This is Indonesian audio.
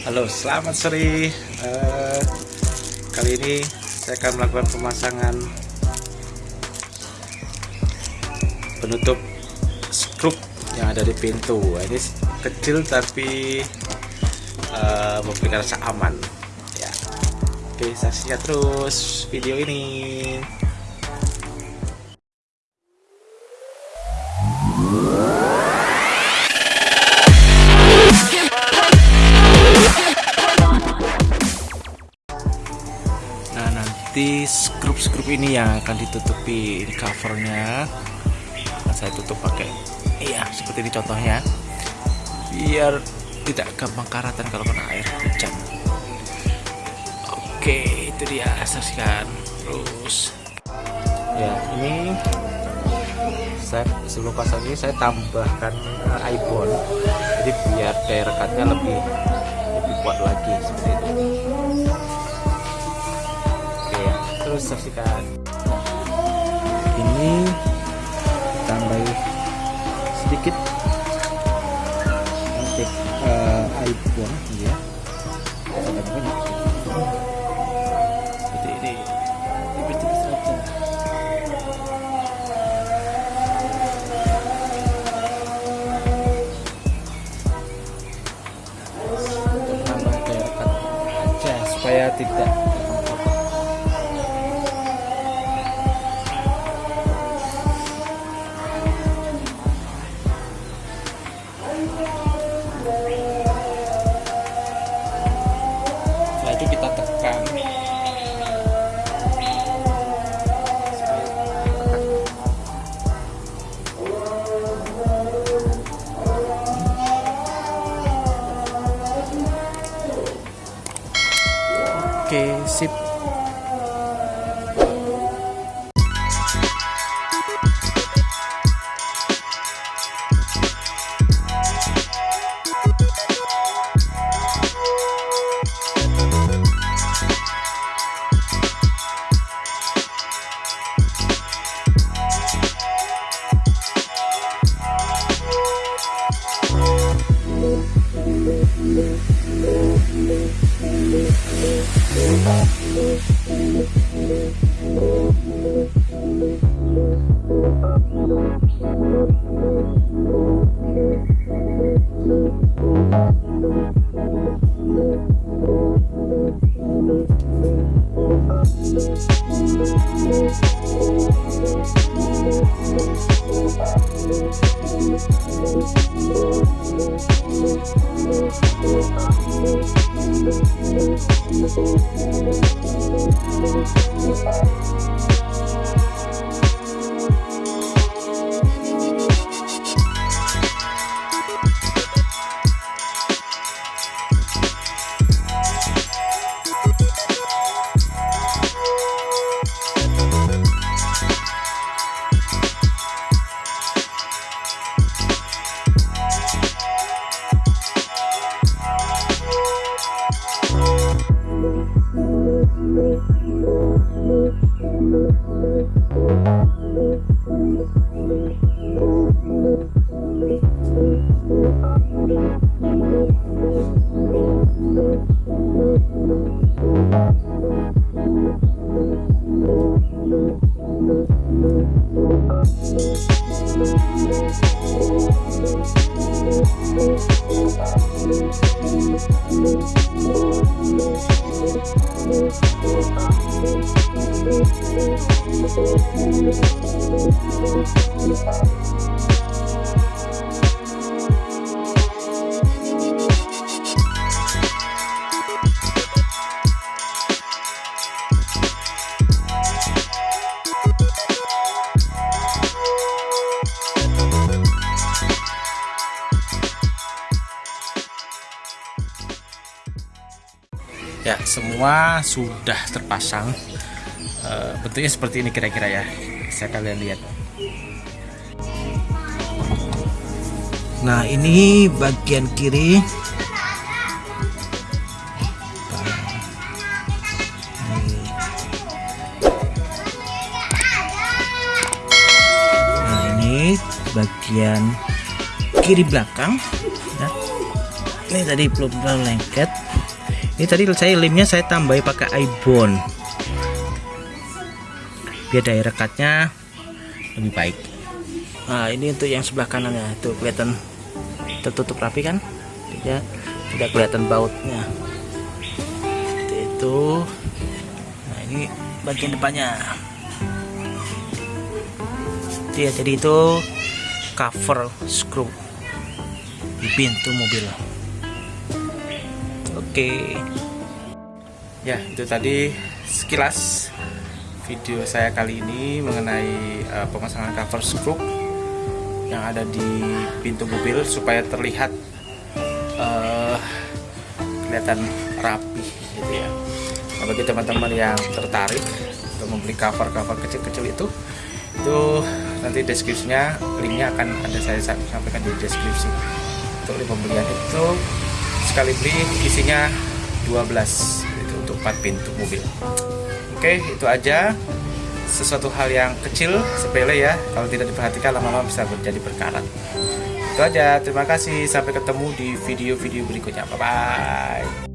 Halo, selamat sore. Uh, kali ini saya akan melakukan pemasangan penutup skrup yang ada di pintu. Ini kecil tapi uh, memberikan rasa aman. Ya. Oke, saksikan terus video ini. Nanti skrup-skrup ini yang akan ditutupi ini covernya. Akan saya tutup pakai iya seperti ini contohnya. Biar tidak gampang karatan kalau kena air hujan. Oke itu dia saksikan. Terus. Ya ini saya sebelum pasang ini saya tambahkan uh, ibon jadi biar daya rekatnya lebih lebih kuat lagi seperti itu terus saksikan ini tambah sedikit untuk air buang ya. Ada seperti ini. Tipis-tipis saja. Supaya tidak que se Thank Oke, sip. Ya semua sudah terpasang. E, bentuknya seperti ini kira-kira ya. Saya kalian lihat. Nah ini bagian kiri. Nah ini bagian kiri belakang. Ya. ini tadi belum lengket ini tadi saya lemnya saya tambahi pakai ibon biar daya rekatnya lebih baik. Nah ini untuk yang sebelah kanan ya itu kelihatan tertutup rapi kan? Tidak tidak kelihatan bautnya. Itu. Nah ini bagian depannya. Ya jadi itu cover screw di pintu mobil oke. Ya itu tadi sekilas video saya kali ini mengenai uh, pemasangan cover screw yang ada di pintu mobil supaya terlihat uh, kelihatan rapi gitu ya. Nah, bagi teman-teman yang tertarik untuk membeli cover-cover kecil-kecil itu itu nanti deskripsinya linknya akan ada saya sampaikan di deskripsi. Untuk pembelian itu sekali beli isinya 12 itu untuk 4 pintu mobil. Oke itu aja. Sesuatu hal yang kecil sepele ya. Kalau tidak diperhatikan lama-lama bisa menjadi berkarat. Itu aja. Terima kasih. Sampai ketemu di video-video berikutnya. Bye bye